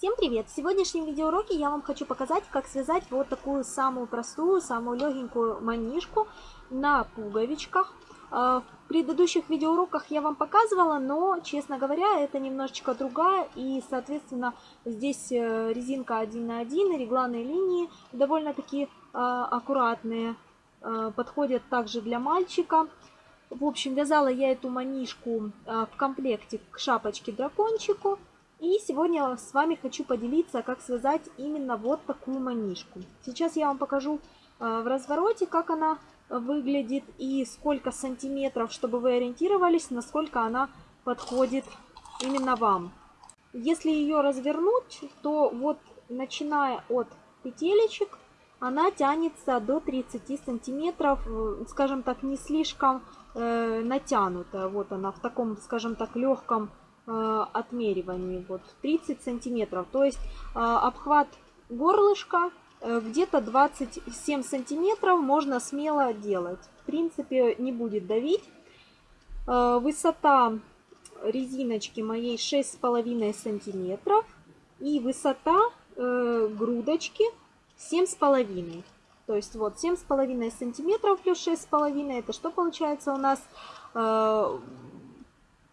Всем привет! В сегодняшнем видеоуроке я вам хочу показать, как связать вот такую самую простую, самую легенькую манишку на пуговичках. А, в предыдущих видеоуроках я вам показывала, но, честно говоря, это немножечко другая. И, соответственно, здесь э, резинка 1 на 1, регланные линии довольно-таки а, аккуратные. Подходят также для мальчика. В общем, вязала я эту манишку в комплекте к шапочке-дракончику. И сегодня с вами хочу поделиться, как связать именно вот такую манишку. Сейчас я вам покажу э, в развороте, как она выглядит и сколько сантиметров, чтобы вы ориентировались, насколько она подходит именно вам. Если ее развернуть, то вот начиная от петелечек, она тянется до 30 сантиметров, скажем так, не слишком э, натянутая. Вот она в таком, скажем так, легком отмеривании. Вот 30 сантиметров. То есть э, обхват горлышка э, где-то 27 сантиметров можно смело делать. В принципе, не будет давить. Высота резиночки моей 6,5 сантиметров. И высота грудочки 7,5. То есть вот 7,5 сантиметров плюс 6,5. Это что получается у нас?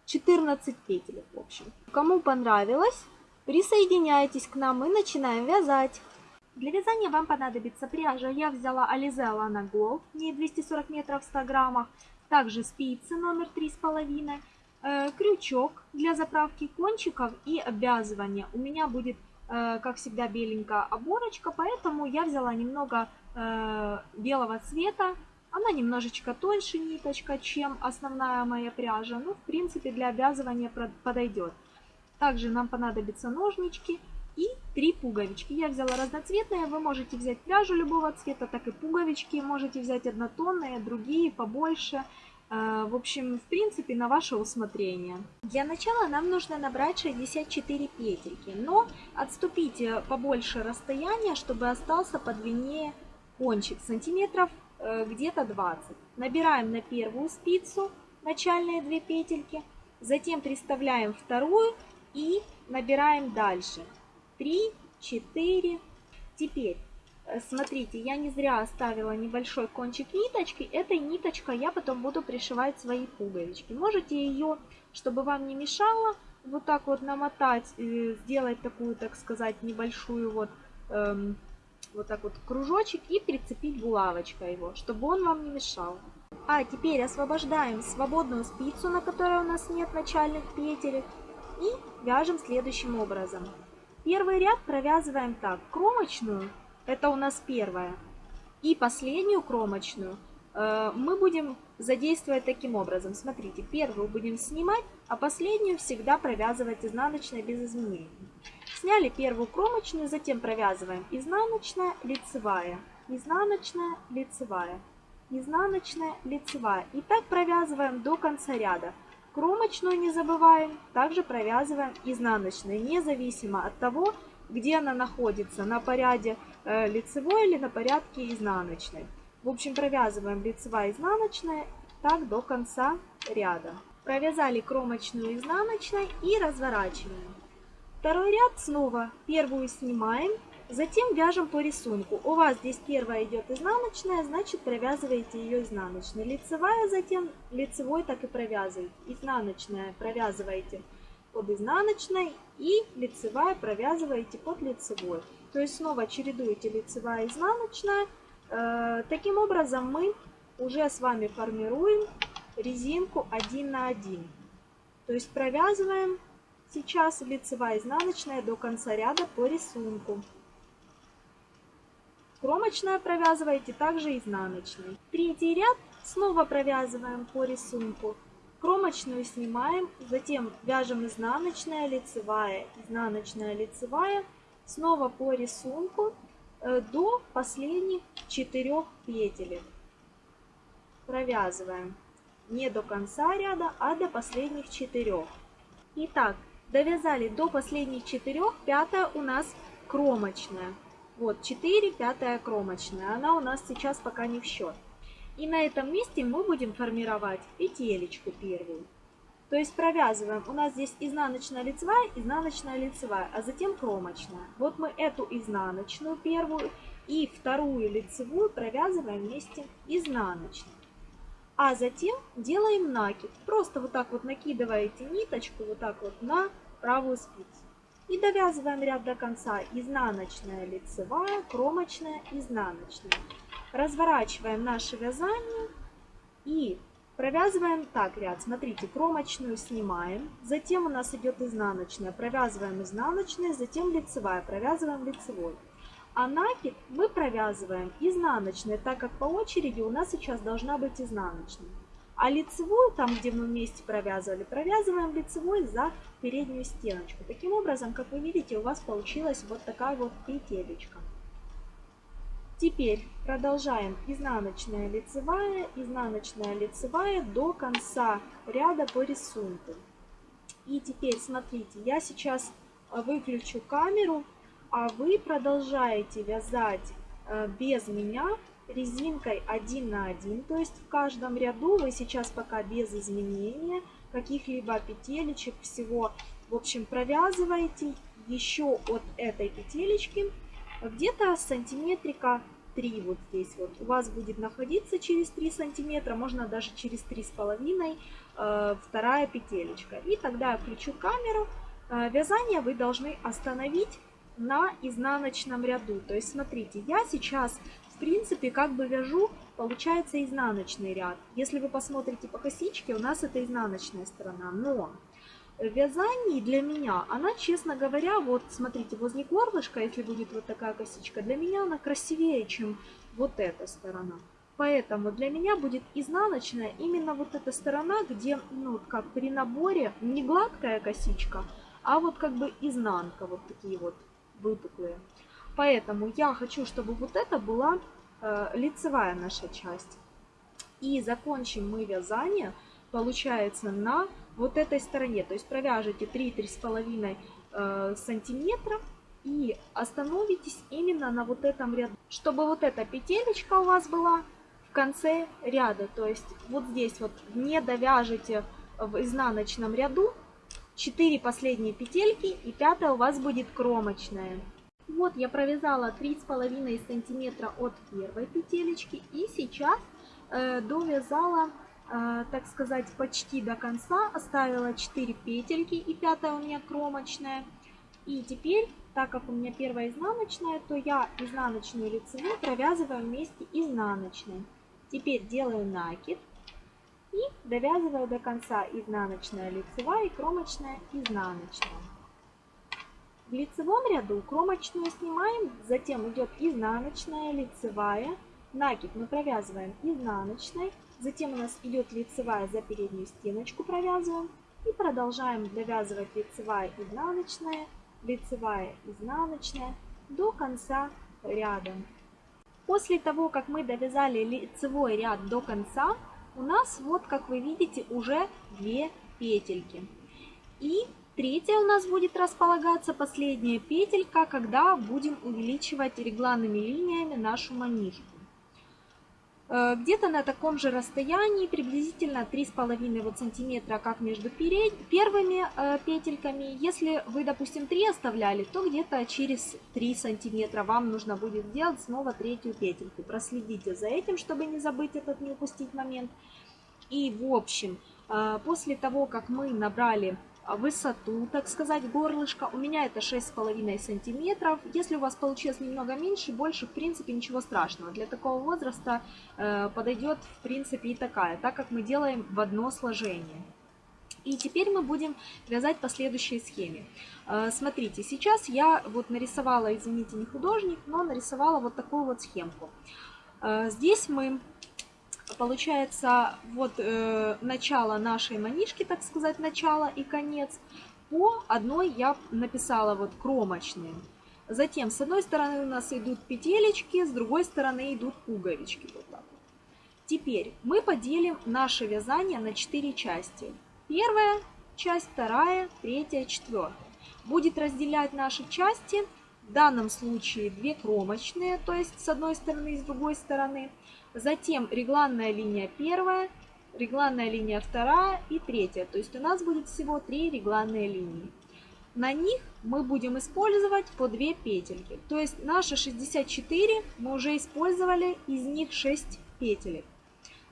14 петель, в общем. Кому понравилось, присоединяйтесь к нам и начинаем вязать. Для вязания вам понадобится пряжа. Я взяла Alize Alana Gold, ней 240 метров в 100 граммах. Также спицы номер 3,5. Э, крючок для заправки кончиков и обвязывания. У меня будет, э, как всегда, беленькая оборочка, поэтому я взяла немного э, белого цвета она немножечко тоньше ниточка, чем основная моя пряжа. Ну, в принципе, для обвязывания подойдет. Также нам понадобятся ножнички и три пуговички. Я взяла разноцветные, вы можете взять пряжу любого цвета, так и пуговички. Можете взять однотонные, другие побольше. Э, в общем, в принципе, на ваше усмотрение. Для начала нам нужно набрать 64 петельки, но отступите побольше расстояния, чтобы остался подлиннее кончик сантиметров где-то 20. Набираем на первую спицу начальные две петельки, затем приставляем вторую и набираем дальше. 3, 4. Теперь, э, смотрите, я не зря оставила небольшой кончик ниточки. Этой ниточкой я потом буду пришивать свои пуговички. Можете ее, чтобы вам не мешало, вот так вот намотать, э, сделать такую, так сказать, небольшую вот эм, вот так вот кружочек и прицепить булавочкой его, чтобы он вам не мешал. А теперь освобождаем свободную спицу, на которой у нас нет начальных петелек, и вяжем следующим образом. Первый ряд провязываем так, кромочную, это у нас первая, и последнюю кромочную э, мы будем задействовать таким образом. Смотрите, первую будем снимать, а последнюю всегда провязывать изнаночной без изменений. Сняли первую кромочную, затем провязываем изнаночная, лицевая, изнаночная, лицевая, изнаночная, лицевая. И так провязываем до конца ряда. Кромочную не забываем, также провязываем изнаночную, независимо от того, где она находится, на поряде э, лицевой или на порядке изнаночной. В общем, провязываем лицевая, изнаночная, так до конца ряда. Провязали кромочную изнаночной и разворачиваем. Второй ряд снова первую снимаем, затем вяжем по рисунку. У вас здесь первая идет изнаночная, значит провязываете ее изнаночной. Лицевая затем лицевой так и провязываете. Изнаночная провязываете под изнаночной и лицевая провязываете под лицевой. То есть снова чередуете лицевая и изнаночная. Э, таким образом мы уже с вами формируем резинку 1 на 1. То есть провязываем Сейчас лицевая изнаночная до конца ряда по рисунку. Кромочная провязываете также изнаночной. Третий ряд снова провязываем по рисунку. Кромочную снимаем, затем вяжем изнаночная, лицевая, изнаночная, лицевая. Снова по рисунку э, до последних четырех петель. Провязываем не до конца ряда, а до последних четырех. Итак, Довязали до последних четырех, пятая у нас кромочная. Вот 4, пятая кромочная. Она у нас сейчас пока не в счет. И на этом месте мы будем формировать петелечку первую. То есть провязываем, у нас здесь изнаночная лицевая, изнаночная лицевая, а затем кромочная. Вот мы эту изнаночную первую и вторую лицевую провязываем вместе изнаночной. А затем делаем накид. Просто вот так вот накидываете ниточку вот так вот на правую спицу. И довязываем ряд до конца. Изнаночная, лицевая, кромочная, изнаночная. Разворачиваем наше вязание и провязываем так ряд. Смотрите, кромочную снимаем, затем у нас идет изнаночная, провязываем изнаночная, затем лицевая, провязываем лицевой. А накид мы провязываем изнаночной, так как по очереди у нас сейчас должна быть изнаночная. А лицевую, там где мы вместе провязывали, провязываем лицевой за переднюю стеночку. Таким образом, как вы видите, у вас получилась вот такая вот петелечка. Теперь продолжаем изнаночная лицевая, изнаночная лицевая до конца ряда по рисунку. И теперь смотрите, я сейчас выключу камеру а вы продолжаете вязать э, без меня резинкой 1 на 1, то есть в каждом ряду вы сейчас пока без изменения каких-либо петелечек всего, в общем, провязываете еще от этой петелечки где-то сантиметрика 3 вот здесь вот у вас будет находиться через 3 сантиметра, можно даже через 3,5 э, вторая петелечка. И тогда я включу камеру. Э, вязание вы должны остановить на изнаночном ряду. То есть, смотрите, я сейчас, в принципе, как бы вяжу, получается изнаночный ряд. Если вы посмотрите по косичке, у нас это изнаночная сторона. Но вязании для меня, она, честно говоря, вот смотрите, возле горлышка, если будет вот такая косичка, для меня она красивее, чем вот эта сторона. Поэтому для меня будет изнаночная именно вот эта сторона, где, ну, как при наборе, не гладкая косичка, а вот как бы изнанка, вот такие вот выпуклые. Поэтому я хочу, чтобы вот это была э, лицевая наша часть. И закончим мы вязание, получается, на вот этой стороне. То есть провяжите 3-3,5 э, сантиметра и остановитесь именно на вот этом ряду. Чтобы вот эта петелечка у вас была в конце ряда. То есть вот здесь вот не довяжете в изнаночном ряду, 4 последние петельки и пятая у вас будет кромочная. Вот я провязала 3,5 сантиметра от первой петелечки и сейчас э, довязала, э, так сказать, почти до конца, оставила 4 петельки и пятая у меня кромочная. И теперь, так как у меня первая изнаночная, то я изнаночную лицевую провязываю вместе изнаночной. Теперь делаю накид и довязываю до конца изнаночная лицевая и кромочная изнаночная. В лицевом ряду кромочную снимаем, затем идет изнаночная, лицевая, накид мы провязываем изнаночной, затем у нас идет лицевая за переднюю стеночку провязываем и продолжаем довязывать лицевая, изнаночная, лицевая, изнаночная до конца ряда. После того, как мы довязали лицевой ряд до конца, у нас вот, как вы видите, уже две петельки. И третья у нас будет располагаться последняя петелька, когда будем увеличивать регланными линиями нашу манишку. Э, где-то на таком же расстоянии, приблизительно 3,5 вот сантиметра, как между первыми э, петельками. Если вы, допустим, 3 оставляли, то где-то через 3 сантиметра вам нужно будет сделать снова третью петельку. Проследите за этим, чтобы не забыть этот, не упустить момент. И, в общем, э, после того, как мы набрали высоту, так сказать, горлышка. У меня это 6,5 сантиметров. Если у вас получилось немного меньше, больше, в принципе, ничего страшного. Для такого возраста э, подойдет, в принципе, и такая, так как мы делаем в одно сложение. И теперь мы будем вязать по следующей схеме. Э, смотрите, сейчас я вот нарисовала, извините, не художник, но нарисовала вот такую вот схемку. Э, здесь мы получается, вот э, начало нашей манишки, так сказать, начало и конец. По одной я написала вот кромочные. Затем с одной стороны у нас идут петелечки, с другой стороны идут пуговички. Вот так. Теперь мы поделим наше вязание на 4 части. Первая часть, вторая, третья, четвертая. Будет разделять наши части, в данном случае две кромочные, то есть с одной стороны и с другой стороны. Затем регланная линия первая, регланная линия вторая и третья. То есть у нас будет всего три регланные линии. На них мы будем использовать по 2 петельки. То есть наши 64 мы уже использовали, из них 6 петелек.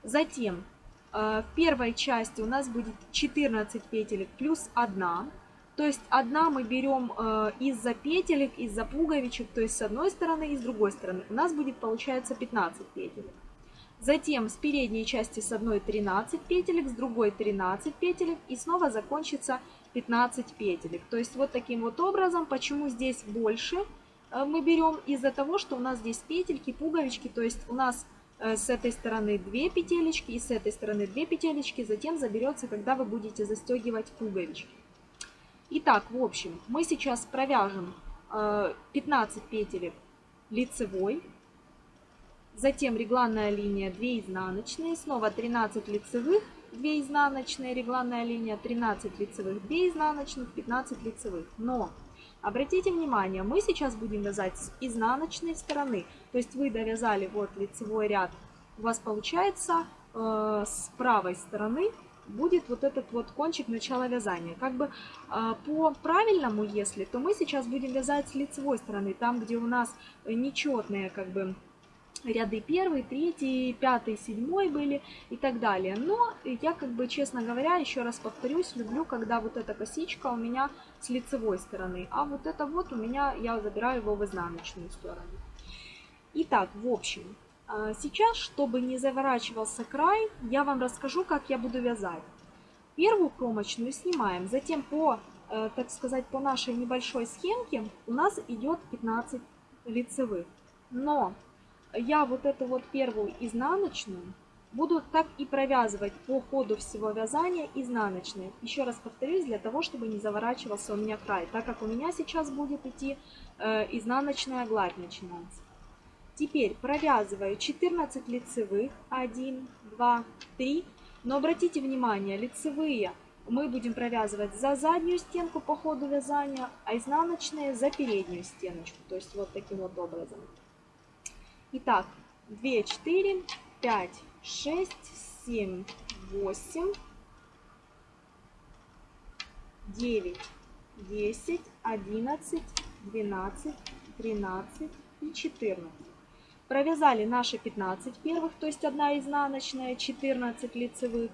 Затем э, в первой части у нас будет 14 петелек плюс 1. То есть одна мы берем э, из-за петелек, из-за пуговичек, то есть с одной стороны и с другой стороны. У нас будет получается 15 петелек. Затем с передней части с одной 13 петелек, с другой 13 петелек и снова закончится 15 петелек. То есть вот таким вот образом, почему здесь больше э, мы берем из-за того, что у нас здесь петельки, пуговички, то есть у нас э, с этой стороны 2 петелечки и с этой стороны 2 петелечки, затем заберется, когда вы будете застегивать пуговички. Итак, в общем, мы сейчас провяжем 15 э, петелек лицевой, затем регланная линия 2 изнаночные, снова 13 лицевых, 2 изнаночные, регланная линия 13 лицевых, 2 изнаночных, 15 лицевых. Но обратите внимание, мы сейчас будем вязать с изнаночной стороны, то есть вы довязали вот лицевой ряд, у вас получается э, с правой стороны будет вот этот вот кончик начала вязания. Как бы э, по правильному, если, то мы сейчас будем вязать с лицевой стороны, там, где у нас нечетные как бы ряды первый, третий, пятый, седьмой были и так далее. Но я как бы, честно говоря, еще раз повторюсь, люблю, когда вот эта косичка у меня с лицевой стороны, а вот это вот у меня, я забираю его в изнаночную сторону. Итак, в общем, а, сейчас, чтобы не заворачивался край, я вам расскажу, как я буду вязать. Первую кромочную снимаем, затем по, э, так сказать, по нашей небольшой схемке у нас идет 15 лицевых. Но я вот эту вот первую изнаночную буду так и провязывать по ходу всего вязания изнаночные. Еще раз повторюсь, для того, чтобы не заворачивался у меня край, так как у меня сейчас будет идти э, изнаночная гладь начинается. Теперь провязываю 14 лицевых, 1, 2, 3. Но обратите внимание, лицевые мы будем провязывать за заднюю стенку по ходу вязания, а изнаночные за переднюю стеночку. То есть вот таким вот образом. Итак, 2, 4, 5, 6, 7, 8, 9, 10, 11, 12, 13 и 14. Провязали наши 15 первых, то есть одна изнаночная, 14 лицевых.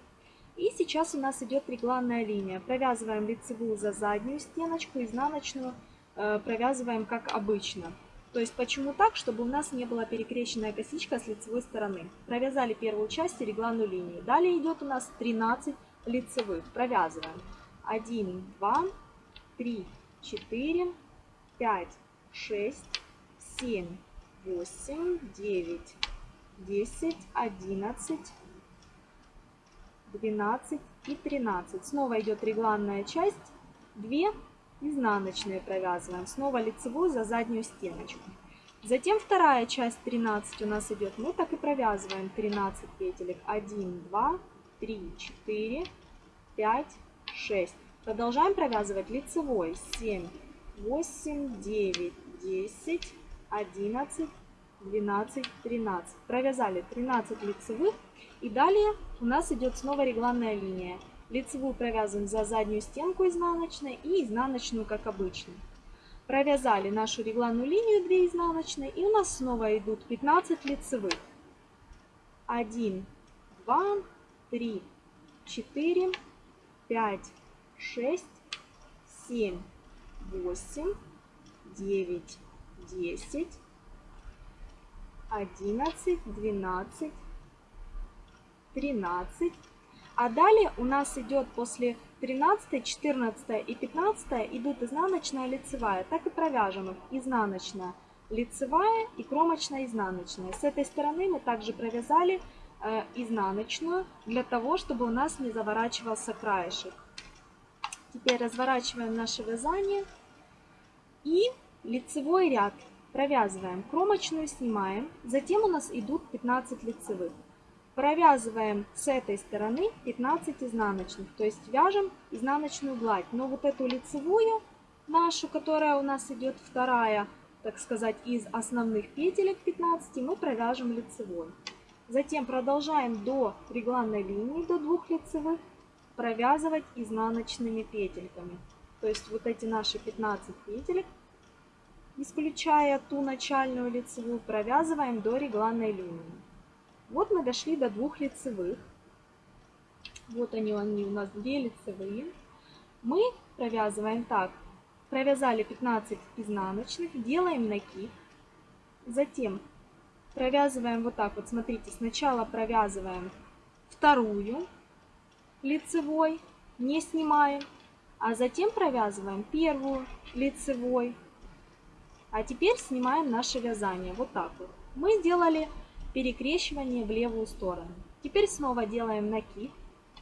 И сейчас у нас идет регланная линия. Провязываем лицевую за заднюю стеночку, изнаночную э, провязываем как обычно. То есть почему так? Чтобы у нас не была перекрещенная косичка с лицевой стороны. Провязали первую часть и регланную линию. Далее идет у нас 13 лицевых. Провязываем 1, 2, 3, 4, 5, 6, 7, 8, 9, 10, 11, 12 и 13. Снова идет регланная часть, 2 изнаночные провязываем. Снова лицевую за заднюю стеночку. Затем вторая часть 13 у нас идет. Мы так и провязываем 13 петелек. 1, 2, 3, 4, 5, 6. Продолжаем провязывать лицевой. 7, 8, 9, 10, 11, 12, 13. Провязали 13 лицевых. И далее у нас идет снова регланная линия. Лицевую провязываем за заднюю стенку изнаночной и изнаночную, как обычно. Провязали нашу регланную линию 2 изнаночные. И у нас снова идут 15 лицевых. 1, 2, 3, 4, 5, 6, 7, 8, 9, 10, 11, 12, 13. А далее у нас идет после 13, 14 и 15 идут изнаночная, лицевая. Так и провяжем их. Изнаночная, лицевая и кромочная, изнаночная. С этой стороны мы также провязали э, изнаночную, для того, чтобы у нас не заворачивался краешек. Теперь разворачиваем наше вязание и лицевой ряд провязываем, кромочную снимаем, затем у нас идут 15 лицевых. Провязываем с этой стороны 15 изнаночных, то есть вяжем изнаночную гладь. Но вот эту лицевую нашу, которая у нас идет вторая, так сказать, из основных петелек 15, мы провяжем лицевой. Затем продолжаем до регланной линии, до двух лицевых, провязывать изнаночными петельками. То есть вот эти наши 15 петелек, исключая ту начальную лицевую, провязываем до регланной линии. Вот мы дошли до двух лицевых. Вот они, они у нас две лицевые. Мы провязываем так. Провязали 15 изнаночных, делаем накид. Затем провязываем вот так вот, смотрите, сначала провязываем вторую лицевой, не снимаем, а затем провязываем первую лицевой. А теперь снимаем наше вязание, вот так вот. Мы сделали перекрещивание в левую сторону. Теперь снова делаем накид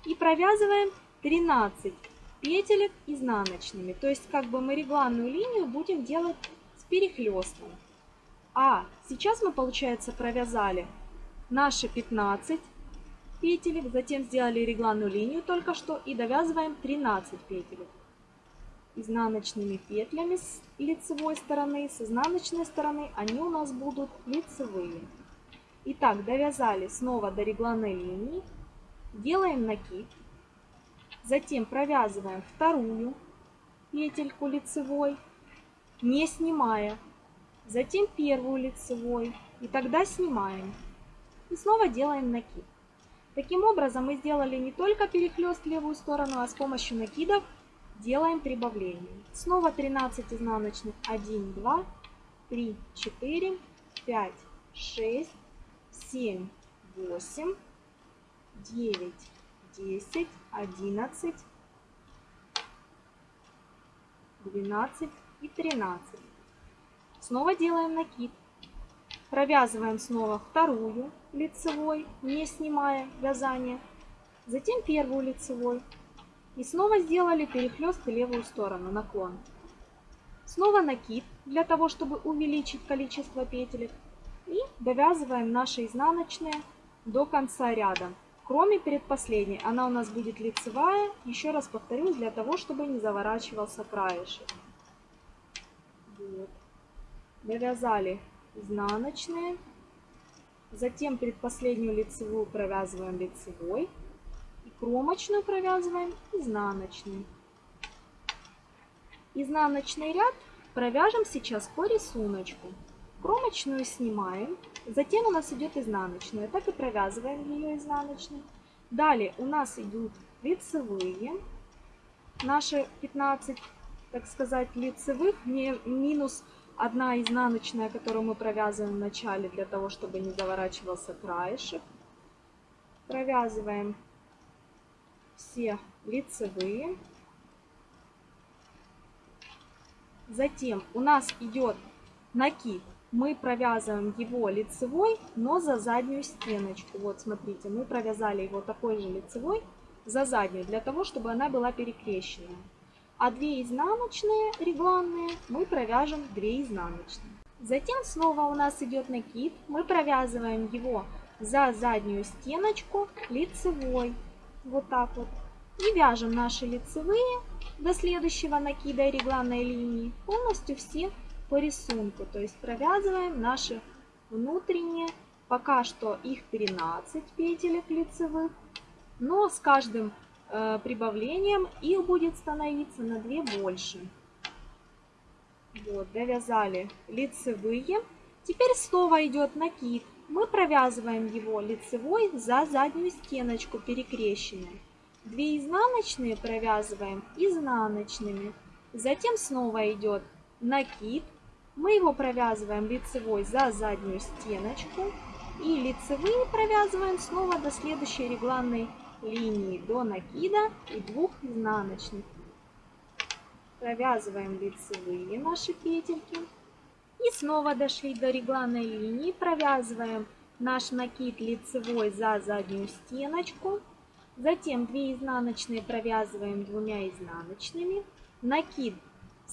и провязываем 13 петелек изнаночными. То есть как бы мы регланную линию будем делать с перехлестом. А сейчас мы, получается, провязали наши 15 петелек, затем сделали регланную линию только что и довязываем 13 петелек изнаночными петлями с лицевой стороны, с изнаночной стороны они у нас будут лицевые. Итак, довязали снова до регланной линии, делаем накид, затем провязываем вторую петельку лицевой, не снимая, затем первую лицевой и тогда снимаем. И снова делаем накид. Таким образом мы сделали не только перехлест левую сторону, а с помощью накидов делаем прибавление. Снова 13 изнаночных. 1, 2, 3, 4, 5, 6, 7, 8, 9, 10, 11, 12 и 13. Снова делаем накид. Провязываем снова вторую лицевой, не снимая вязание. Затем первую лицевой. И снова сделали перехлест в левую сторону, наклон. Снова накид, для того, чтобы увеличить количество петелек. И довязываем наши изнаночные до конца ряда. Кроме предпоследней, она у нас будет лицевая. Еще раз повторю, для того, чтобы не заворачивался краешек. Вот. Довязали изнаночные. Затем предпоследнюю лицевую провязываем лицевой. И кромочную провязываем изнаночной. Изнаночный ряд провяжем сейчас по рисунку. Кромочную снимаем, затем у нас идет изнаночная, так и провязываем ее изнаночной. Далее у нас идут лицевые, наши 15, так сказать, лицевых, минус одна изнаночная, которую мы провязываем в начале, для того, чтобы не заворачивался краешек. Провязываем все лицевые. Затем у нас идет накид мы провязываем его лицевой, но за заднюю стеночку. Вот смотрите, мы провязали его такой же лицевой за заднюю, для того, чтобы она была перекрещенная. А две изнаночные регланные мы провяжем 2 изнаночные. Затем снова у нас идет накид, мы провязываем его за заднюю стеночку лицевой, вот так вот. И вяжем наши лицевые до следующего накида регланной линии полностью все по рисунку. То есть провязываем наши внутренние, пока что их 13 петелек лицевых, но с каждым э, прибавлением их будет становиться на 2 больше. Вот, довязали лицевые. Теперь снова идет накид. Мы провязываем его лицевой за заднюю стеночку перекрещенной. Две изнаночные провязываем изнаночными. Затем снова идет накид мы его провязываем лицевой за заднюю стеночку и лицевые провязываем снова до следующей регланной линии, до накида и двух изнаночных. Провязываем лицевые наши петельки. И снова дошли до регланной линии, провязываем наш накид лицевой за заднюю стеночку. Затем 2 изнаночные провязываем двумя изнаночными. Накид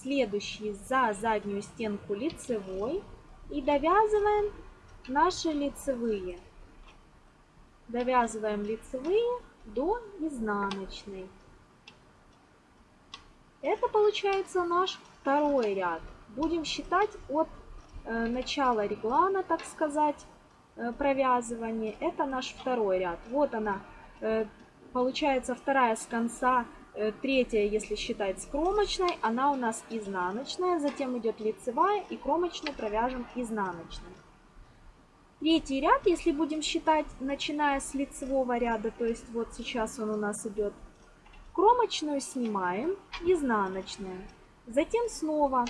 следующий за заднюю стенку лицевой и довязываем наши лицевые. Довязываем лицевые до изнаночной. Это получается наш второй ряд. Будем считать от э, начала реглана, так сказать, э, провязывания. Это наш второй ряд. Вот она, э, получается вторая с конца, третья, если считать с кромочной, она у нас изнаночная, затем идет лицевая и кромочную провяжем изнаночной. Третий ряд, если будем считать, начиная с лицевого ряда, то есть вот сейчас он у нас идет, кромочную снимаем, изнаночная. Затем снова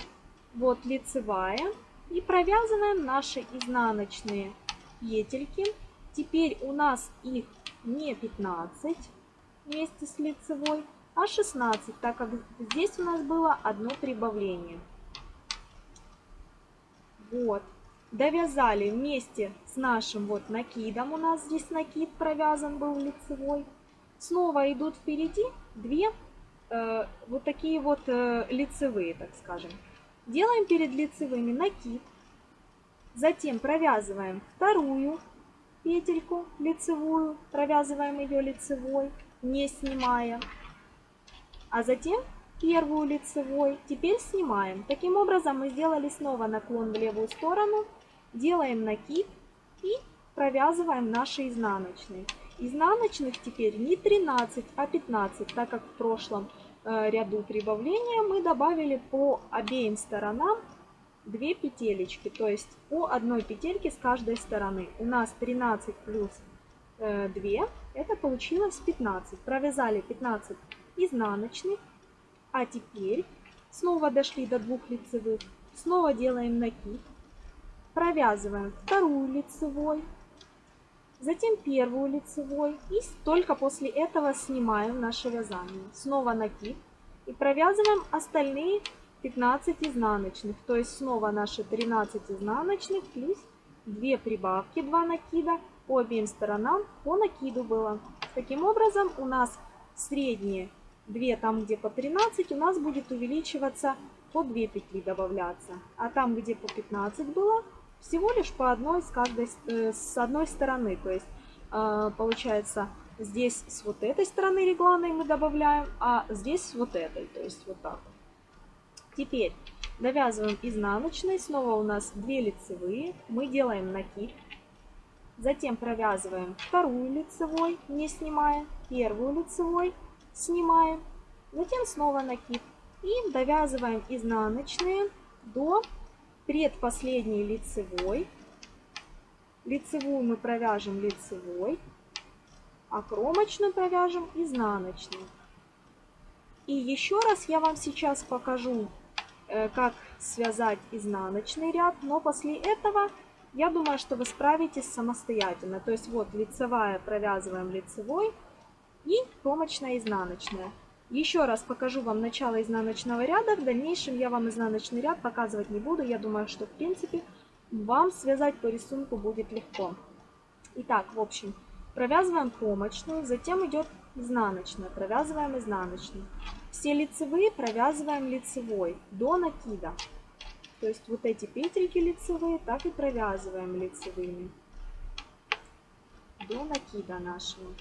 вот лицевая и провязываем наши изнаночные петельки. Теперь у нас их не 15 вместе с лицевой, а 16, так как здесь у нас было одно прибавление. Вот. Довязали вместе с нашим вот накидом, у нас здесь накид провязан был лицевой, снова идут впереди две э, вот такие вот э, лицевые, так скажем. Делаем перед лицевыми накид, затем провязываем вторую петельку лицевую, провязываем ее лицевой, не снимая, а затем первую лицевой, теперь снимаем. Таким образом мы сделали снова наклон в левую сторону делаем накид и провязываем наши изнаночные. Изнаночных теперь не 13, а 15, так как в прошлом э, ряду прибавления мы добавили по обеим сторонам 2 петелечки, то есть по одной петельке с каждой стороны. У нас 13 плюс э, 2, это получилось 15. Провязали 15 изнаночных, а теперь снова дошли до двух лицевых, снова делаем накид, провязываем вторую лицевой, затем первую лицевой. И только после этого снимаем наше вязание. Снова накид. И провязываем остальные 15 изнаночных, то есть снова наши 13 изнаночных плюс 2 прибавки, 2 накида по обеим сторонам. По накиду было. Таким образом у нас средние 2 там где по 13 у нас будет увеличиваться по 2 петли добавляться. А там где по 15 было всего лишь по одной с каждой э, с одной стороны. То есть э, получается здесь с вот этой стороны регланной мы добавляем, а здесь с вот этой. То есть вот так. Теперь довязываем изнаночной. Снова у нас 2 лицевые. Мы делаем накид. Затем провязываем вторую лицевой, не снимая. Первую лицевой снимаем. Затем снова накид. И довязываем изнаночные до предпоследний лицевой. Лицевую мы провяжем лицевой, а кромочную провяжем изнаночной. И еще раз я вам сейчас покажу, э, как связать изнаночный ряд, но после этого я думаю, что вы справитесь самостоятельно. То есть вот лицевая провязываем лицевой и кромочная изнаночная. Еще раз покажу вам начало изнаночного ряда. В дальнейшем я вам изнаночный ряд показывать не буду. Я думаю, что в принципе вам связать по рисунку будет легко. Итак, в общем, провязываем кромочную, затем идет изнаночная, провязываем изнаночную. Все лицевые провязываем лицевой до накида. То есть вот эти петельки лицевые так и провязываем лицевыми до накида нашего.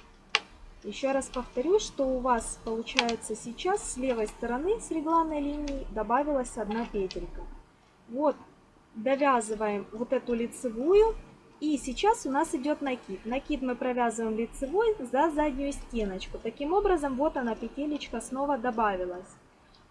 Еще раз повторю, что у вас получается сейчас с левой стороны с регланной линии добавилась одна петелька. Вот довязываем вот эту лицевую и сейчас у нас идет накид. Накид мы провязываем лицевой за заднюю стеночку. Таким образом вот она петелечка снова добавилась.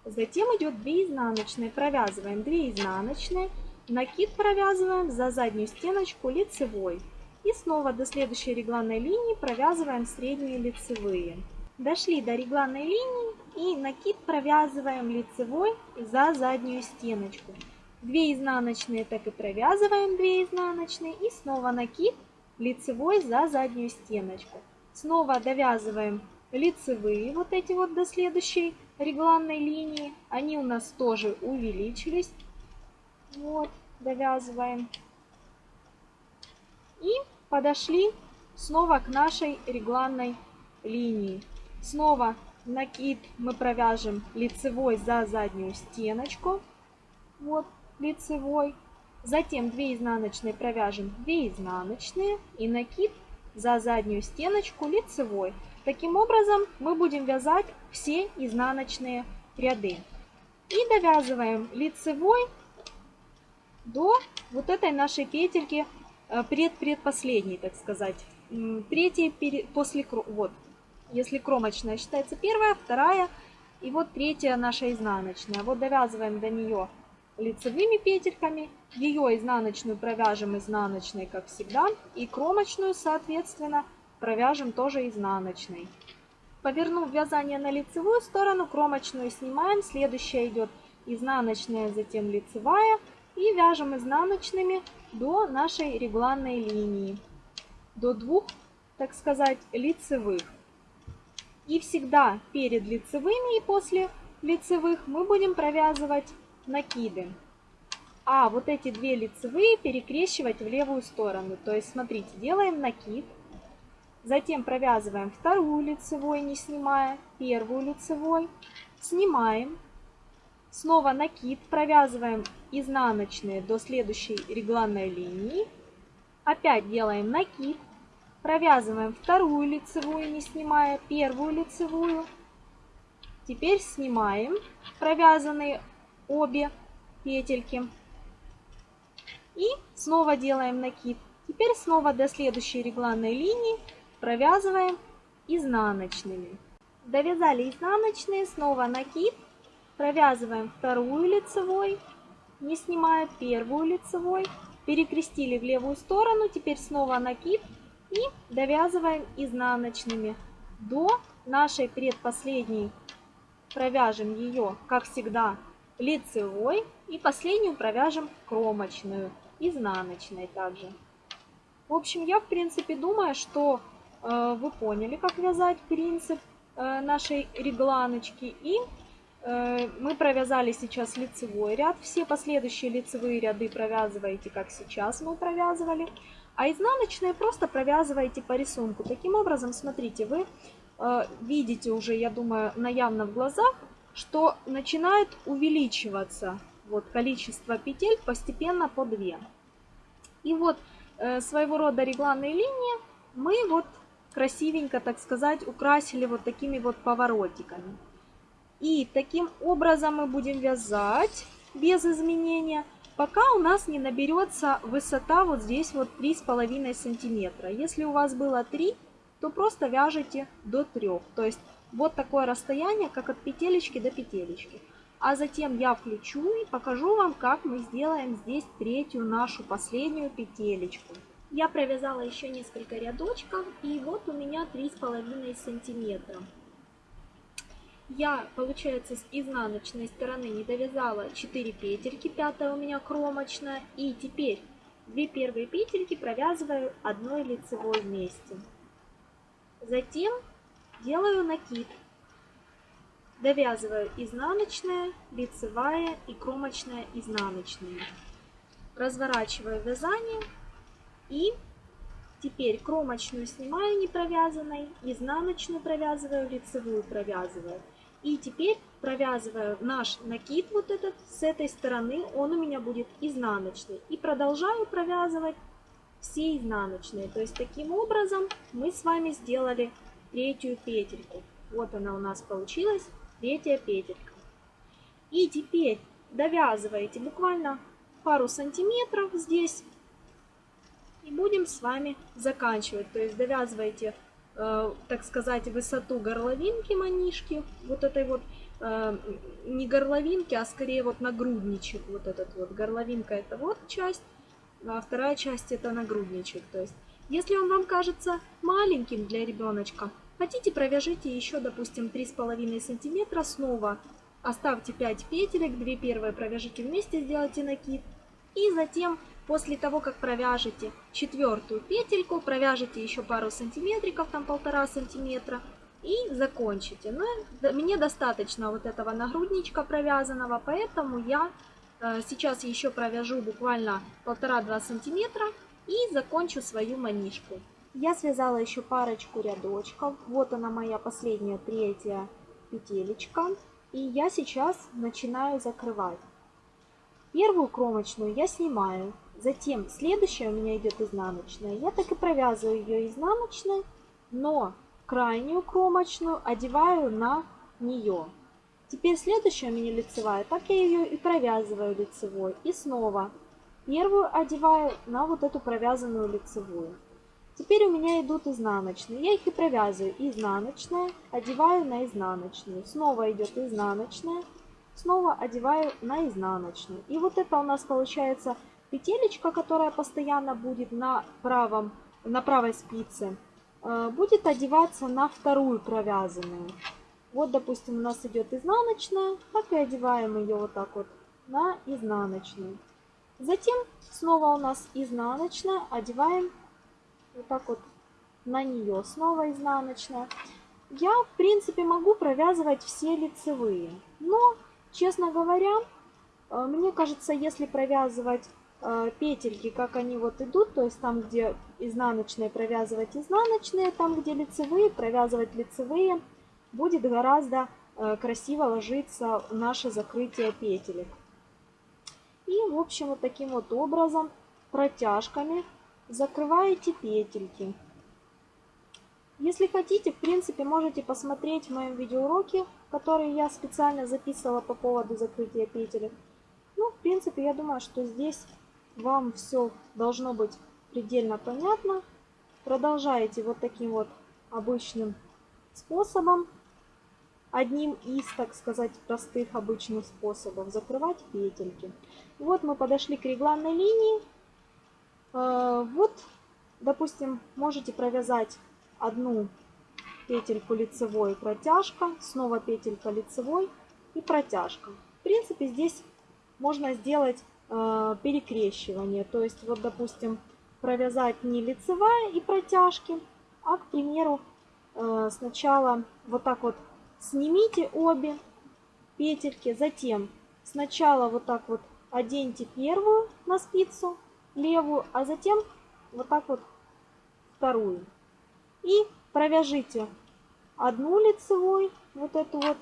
Затем идет 2 изнаночные. Провязываем 2 изнаночные. Накид провязываем за заднюю стеночку лицевой. И снова до следующей регланной линии провязываем средние лицевые. Дошли до регланной линии и накид провязываем лицевой за заднюю стеночку. 2 изнаночные так и провязываем 2 изнаночные и снова накид лицевой за заднюю стеночку. Снова довязываем лицевые вот эти вот до следующей регланной линии. Они у нас тоже увеличились. Вот, довязываем. И подошли снова к нашей регланной линии. Снова накид мы провяжем лицевой за заднюю стеночку. Вот лицевой. Затем 2 изнаночные провяжем 2 изнаночные и накид за заднюю стеночку лицевой. Таким образом мы будем вязать все изнаночные ряды. И довязываем лицевой до вот этой нашей петельки пред-предпоследний, так сказать. Третий после, вот, если кромочная считается первая, вторая, и вот третья наша изнаночная. Вот довязываем до нее лицевыми петельками, ее изнаночную провяжем изнаночной, как всегда, и кромочную, соответственно, провяжем тоже изнаночной. Повернув вязание на лицевую сторону, кромочную снимаем, следующая идет изнаночная, затем лицевая, и вяжем изнаночными до нашей регланной линии, до двух, так сказать, лицевых. И всегда перед лицевыми и после лицевых мы будем провязывать накиды. А вот эти две лицевые перекрещивать в левую сторону. То есть, смотрите, делаем накид, затем провязываем вторую лицевой, не снимая, первую лицевой, снимаем, снова накид, провязываем изнаночные до следующей регланной линии, опять делаем накид, Провязываем вторую лицевую, не снимая первую лицевую. Теперь снимаем провязанные обе петельки. И снова делаем накид. Теперь снова до следующей регланной линии провязываем изнаночными. Довязали изнаночные, снова накид. Провязываем вторую лицевой, не снимая первую лицевой. Перекрестили в левую сторону, теперь снова накид и довязываем изнаночными до нашей предпоследней. Провяжем ее, как всегда, лицевой и последнюю провяжем кромочную, изнаночной также. В общем, я в принципе думаю, что э, вы поняли, как вязать принцип э, нашей регланочки. И мы провязали сейчас лицевой ряд. Все последующие лицевые ряды провязываете, как сейчас мы провязывали. А изнаночные просто провязываете по рисунку. Таким образом, смотрите, вы э, видите уже, я думаю, наявно в глазах, что начинает увеличиваться вот количество петель постепенно по 2. И вот э, своего рода регланные линии мы вот красивенько, так сказать, украсили вот такими вот поворотиками. И таким образом мы будем вязать без изменения – пока у нас не наберется высота вот здесь вот 3,5 сантиметра. Если у вас было 3, то просто вяжите до 3. То есть вот такое расстояние, как от петелечки до петелечки. А затем я включу и покажу вам, как мы сделаем здесь третью нашу последнюю петелечку. Я провязала еще несколько рядочков и вот у меня 3,5 сантиметра я, получается, с изнаночной стороны не довязала 4 петельки, пятая у меня кромочная. И теперь две первые петельки провязываю одной лицевой вместе. Затем делаю накид. Довязываю изнаночная, лицевая и кромочная изнаночная. Разворачиваю вязание и теперь кромочную снимаю не провязанной, изнаночную провязываю, лицевую провязываю. И теперь провязываю наш накид вот этот с этой стороны, он у меня будет изнаночный. И продолжаю провязывать все изнаночные. То есть таким образом мы с вами сделали третью петельку. Вот она у нас получилась, третья петелька. И теперь довязываете буквально пару сантиметров здесь. И будем с вами заканчивать. То есть довязываете так сказать, высоту горловинки манишки, вот этой вот, э, не горловинки, а скорее вот нагрудничек, вот этот вот. Горловинка это вот часть, а вторая часть это нагрудничек. То есть, если он вам кажется маленьким для ребеночка, хотите провяжите еще, допустим, 3,5 сантиметра снова, оставьте 5 петелек, 2 первые провяжите вместе, сделайте накид, и затем После того, как провяжете четвертую петельку, провяжете еще пару сантиметриков, там полтора сантиметра, и закончите. Но мне достаточно вот этого нагрудничка провязанного, поэтому я э, сейчас еще провяжу буквально полтора-два сантиметра и закончу свою манишку. Я связала еще парочку рядочков. Вот она моя последняя третья петелечка. И я сейчас начинаю закрывать. Первую кромочную я снимаю. Затем следующая у меня идет изнаночная. Я так и провязываю ее изнаночной, но крайнюю кромочную одеваю на нее. Теперь следующая у меня лицевая, так я ее и провязываю лицевой. И снова Первую одеваю на вот эту провязанную лицевую. Теперь у меня идут изнаночные. Я их и провязываю. Изнаночная, одеваю на изнаночную. Снова идет изнаночная, снова одеваю на изнаночную. И вот это у нас получается петелечка, которая постоянно будет на, правом, на правой спице, э, будет одеваться на вторую провязанную. Вот, допустим, у нас идет изнаночная, так и одеваем ее вот так вот на изнаночную. Затем снова у нас изнаночная, одеваем вот так вот на нее снова изнаночная. Я, в принципе, могу провязывать все лицевые, но, честно говоря, э, мне кажется, если провязывать петельки, как они вот идут, то есть там, где изнаночные, провязывать изнаночные, там, где лицевые, провязывать лицевые, будет гораздо э, красиво ложиться наше закрытие петелек. И, в общем, вот таким вот образом, протяжками закрываете петельки. Если хотите, в принципе, можете посмотреть в моем видеоуроке, который я специально записывала по поводу закрытия петелек. Ну, в принципе, я думаю, что здесь вам все должно быть предельно понятно. Продолжаете вот таким вот обычным способом, одним из, так сказать, простых обычных способов закрывать петельки. Вот мы подошли к регланной линии. Э, вот, допустим, можете провязать одну петельку лицевой протяжка, снова петелька лицевой и протяжка. В принципе, здесь можно сделать перекрещивание. То есть, вот, допустим, провязать не лицевая и протяжки, а, к примеру, э, сначала вот так вот снимите обе петельки, затем сначала вот так вот оденьте первую на спицу, левую, а затем вот так вот вторую. И провяжите одну лицевой, вот эту вот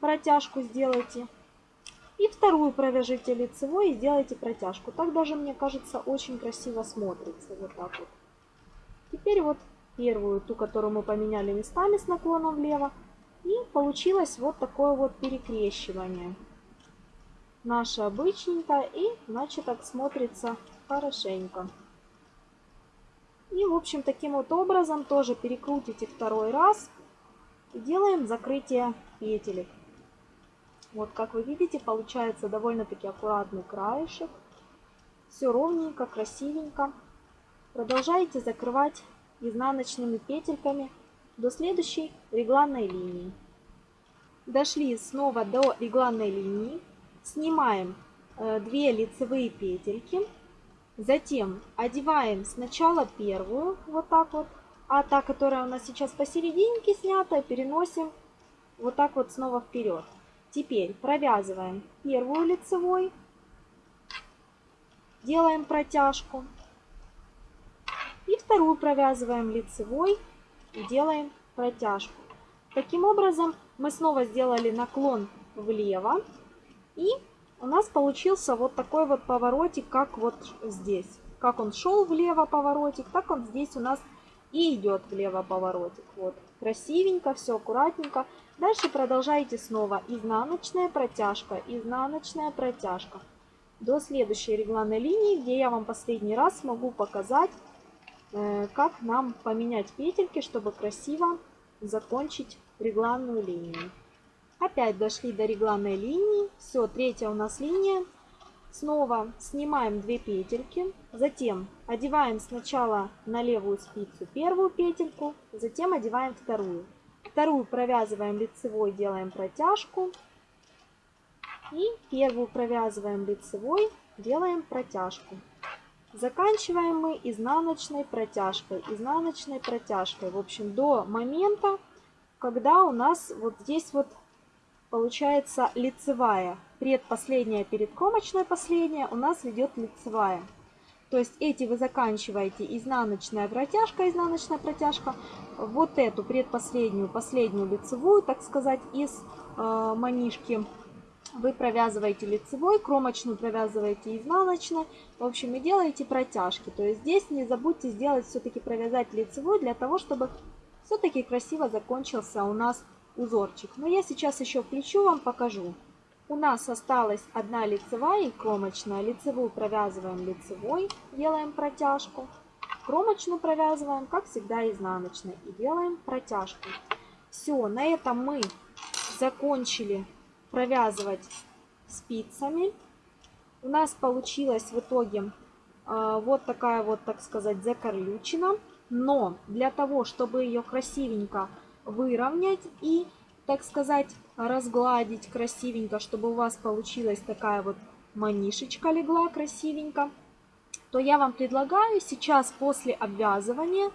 протяжку сделайте. И вторую провяжите лицевой и сделайте протяжку. Так даже, мне кажется, очень красиво смотрится. Вот так вот. Теперь вот первую, ту, которую мы поменяли местами с наклоном влево. И получилось вот такое вот перекрещивание наше обычненькое. И, значит, так смотрится хорошенько. И, в общем, таким вот образом тоже перекрутите второй раз. И делаем закрытие петелек. Вот, как вы видите, получается довольно-таки аккуратный краешек. Все ровненько, красивенько. Продолжайте закрывать изнаночными петельками до следующей регланной линии. Дошли снова до регланной линии. Снимаем 2 э, лицевые петельки. Затем одеваем сначала первую, вот так вот, а та, которая у нас сейчас посерединке снята, переносим вот так вот снова вперед. Теперь провязываем первую лицевой, делаем протяжку. И вторую провязываем лицевой и делаем протяжку. Таким образом мы снова сделали наклон влево и у нас получился вот такой вот поворотик, как вот здесь. Как он шел влево поворотик, так он здесь у нас и идет влево поворотик. Вот, красивенько, все аккуратненько. Дальше продолжайте снова изнаночная протяжка, изнаночная протяжка. До следующей регланной линии, где я вам последний раз могу показать, э, как нам поменять петельки, чтобы красиво закончить регланную линию. Опять дошли до регланной линии. Все, третья у нас линия. Снова снимаем 2 петельки. Затем одеваем сначала на левую спицу первую петельку, затем одеваем вторую. Вторую провязываем лицевой, делаем протяжку. И первую провязываем лицевой, делаем протяжку. Заканчиваем мы изнаночной протяжкой, изнаночной протяжкой. В общем, до момента, когда у нас вот здесь вот получается лицевая. Предпоследняя перед кромочной последняя у нас идет лицевая. То есть эти вы заканчиваете изнаночная протяжка, изнаночная протяжка. Вот эту предпоследнюю, последнюю лицевую, так сказать, из э, манишки вы провязываете лицевой, кромочную провязываете изнаночной. В общем, и делаете протяжки. То есть здесь не забудьте сделать все-таки провязать лицевой, для того, чтобы все-таки красиво закончился у нас узорчик. Но я сейчас еще включу вам, покажу. У нас осталась одна лицевая и кромочная. Лицевую провязываем лицевой, делаем протяжку. Кромочную провязываем, как всегда, изнаночной и делаем протяжку. Все, на этом мы закончили провязывать спицами. У нас получилась в итоге э, вот такая вот, так сказать, закорлючина. Но для того, чтобы ее красивенько выровнять и, так сказать, разгладить красивенько, чтобы у вас получилась такая вот манишечка легла красивенько, то я вам предлагаю сейчас после обвязывания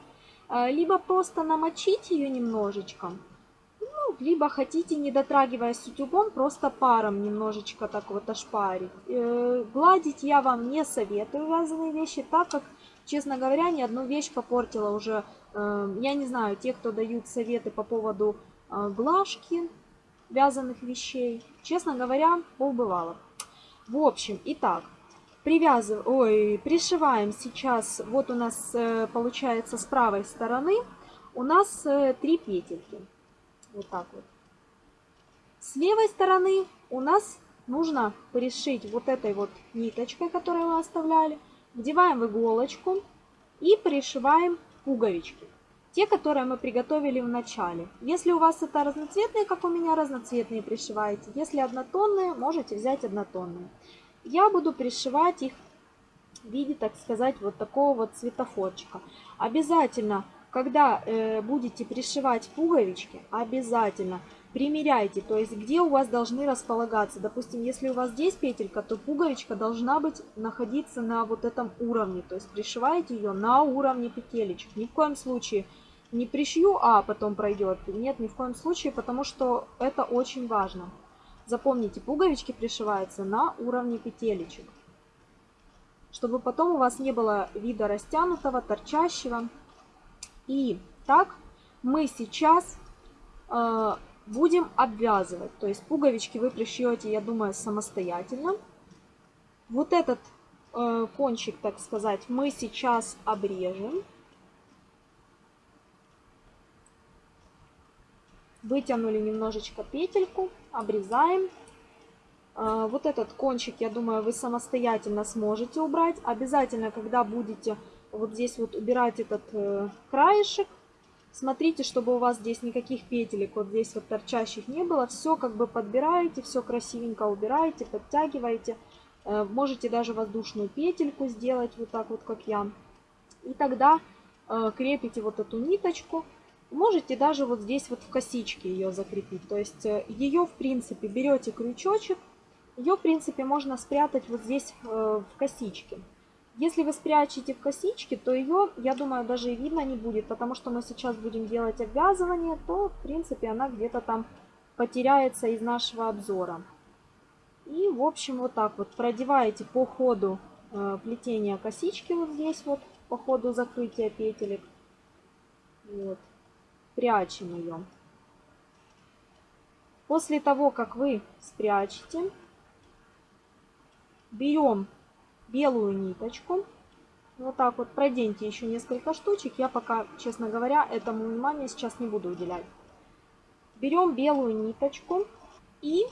э, либо просто намочить ее немножечко, ну, либо хотите, не дотрагиваясь утюгом, просто паром немножечко так вот ошпарить. Э, гладить я вам не советую вязаные вещи, так как, честно говоря, ни одну вещь попортила уже. Э, я не знаю, те, кто дают советы по поводу глажки, вязаных вещей. Честно говоря, полбывало. В общем, итак, привязываем, ой, пришиваем сейчас, вот у нас э, получается с правой стороны, у нас э, три петельки. Вот так вот. С левой стороны у нас нужно пришить вот этой вот ниточкой, которую мы оставляли. Вдеваем в иголочку и пришиваем пуговички. Те, которые мы приготовили в начале. Если у вас это разноцветные, как у меня, разноцветные пришиваете. Если однотонные, можете взять однотонные. Я буду пришивать их в виде, так сказать, вот такого вот цветофорчика. Обязательно, когда э, будете пришивать пуговички, обязательно примеряйте, то есть где у вас должны располагаться. Допустим, если у вас здесь петелька, то пуговичка должна быть находиться на вот этом уровне. То есть пришиваете ее на уровне петелечек. Ни в коем случае не пришью, а потом пройдет. Нет, ни в коем случае, потому что это очень важно. Запомните, пуговички пришиваются на уровне петелечек. Чтобы потом у вас не было вида растянутого, торчащего. И так мы сейчас э, будем обвязывать. То есть пуговички вы пришьете, я думаю, самостоятельно. Вот этот э, кончик, так сказать, мы сейчас обрежем. Вытянули немножечко петельку, обрезаем. А, вот этот кончик, я думаю, вы самостоятельно сможете убрать. Обязательно, когда будете вот здесь вот убирать этот э, краешек, смотрите, чтобы у вас здесь никаких петелек вот здесь вот торчащих не было. Все как бы подбираете, все красивенько убираете, подтягиваете. Э, можете даже воздушную петельку сделать вот так вот, как я. И тогда э, крепите вот эту ниточку Можете даже вот здесь вот в косичке ее закрепить. То есть э, ее, в принципе, берете крючочек, ее, в принципе, можно спрятать вот здесь в косичке. Если вы спрячете в косичке, то ее, я думаю, даже и видно не будет, потому что мы сейчас будем делать обвязывание, то, в принципе, она где-то там потеряется из нашего обзора. И, в общем, вот так вот продеваете по ходу э, плетения косички вот здесь вот, по ходу закрытия петелек. Вот спрячем ее. После того, как вы спрячете, берем белую ниточку. Вот так вот проденьте еще несколько штучек. Я пока, честно говоря, этому внимания сейчас не буду уделять. Берем белую ниточку и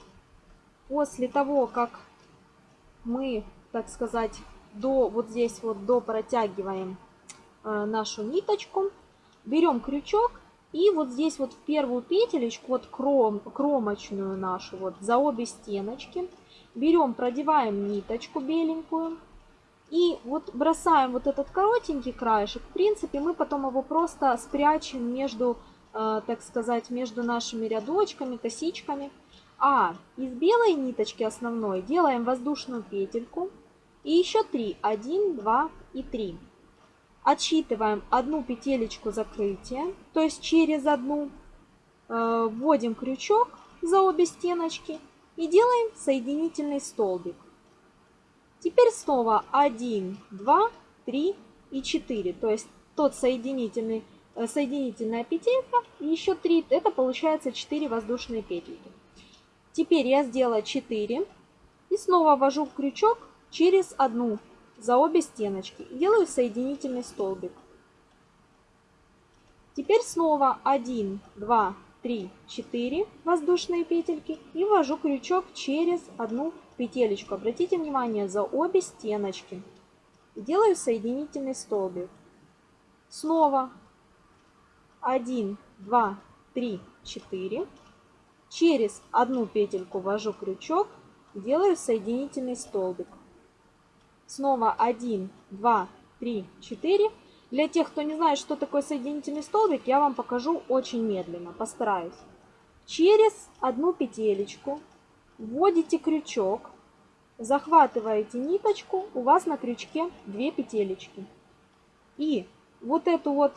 после того, как мы, так сказать, до вот здесь вот до протягиваем э, нашу ниточку, берем крючок и вот здесь вот в первую петелечку, вот кром, кромочную нашу, вот за обе стеночки, берем, продеваем ниточку беленькую. И вот бросаем вот этот коротенький краешек. В принципе, мы потом его просто спрячем между, э, так сказать, между нашими рядочками, косичками. А из белой ниточки основной делаем воздушную петельку. И еще три. Один, два и три. Отсчитываем одну петелечку закрытия, то есть через одну. Э, вводим крючок за обе стеночки и делаем соединительный столбик. Теперь снова 1, 2, 3 и 4. То есть тот соединительный, э, соединительная петелька и еще 3. Это получается 4 воздушные петельки. Теперь я сделала 4 и снова ввожу крючок через одну за обе стеночки делаю соединительный столбик. Теперь снова 1, 2, 3, 4 воздушные петельки и ввожу крючок через одну петелечку. Обратите внимание за обе стеночки. Делаю соединительный столбик. Снова 1, 2, 3, 4. Через одну петельку ввожу крючок, делаю соединительный столбик. Снова 1, 2, 3, 4. Для тех, кто не знает, что такое соединительный столбик, я вам покажу очень медленно, постараюсь. Через одну петелечку вводите крючок, захватываете ниточку, у вас на крючке 2 петелечки. И вот эту вот,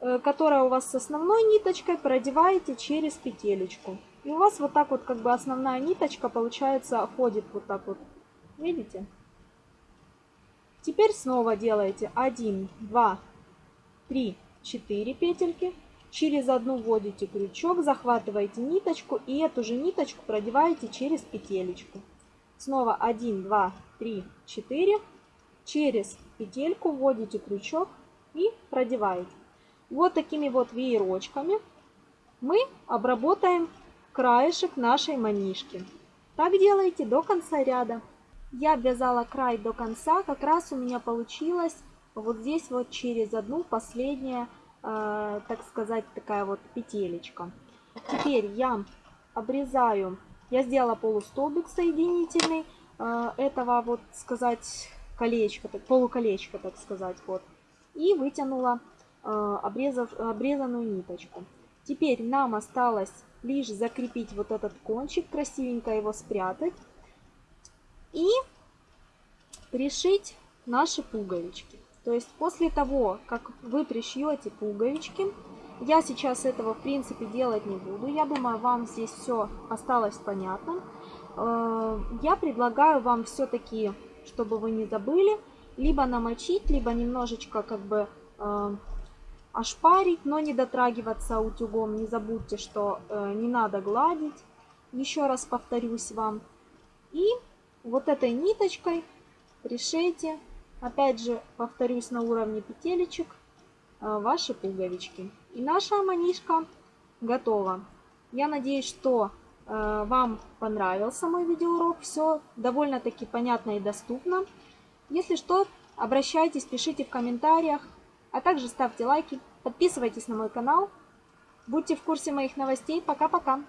э, которая у вас с основной ниточкой, продеваете через петелечку. И у вас вот так вот как бы основная ниточка получается ходит вот так вот. Видите? Теперь снова делаете 1, 2, 3, 4 петельки. Через одну вводите крючок, захватываете ниточку и эту же ниточку продеваете через петелечку. Снова 1, 2, 3, 4. Через петельку вводите крючок и продеваете. Вот такими вот веерочками мы обработаем краешек нашей манишки. Так делайте до конца ряда. Я обвязала край до конца, как раз у меня получилось вот здесь вот через одну последняя, э, так сказать, такая вот петелечка. Теперь я обрезаю, я сделала полустолбик соединительный э, этого вот сказать колечко, полуколечко, так сказать, вот. И вытянула э, обрезав, обрезанную ниточку. Теперь нам осталось лишь закрепить вот этот кончик, красивенько его спрятать и пришить наши пуговички. То есть после того, как вы пришьете пуговички, я сейчас этого в принципе делать не буду. Я думаю, вам здесь все осталось понятно. Э, я предлагаю вам все-таки, чтобы вы не забыли, либо намочить, либо немножечко как бы э, ошпарить, но не дотрагиваться утюгом. Не забудьте, что э, не надо гладить. Еще раз повторюсь вам. И вот этой ниточкой пришейте, опять же, повторюсь на уровне петелечек, э, ваши пуговички. И наша манишка готова. Я надеюсь, что э, вам понравился мой видеоурок. Все довольно-таки понятно и доступно. Если что, обращайтесь, пишите в комментариях. А также ставьте лайки, подписывайтесь на мой канал. Будьте в курсе моих новостей. Пока-пока!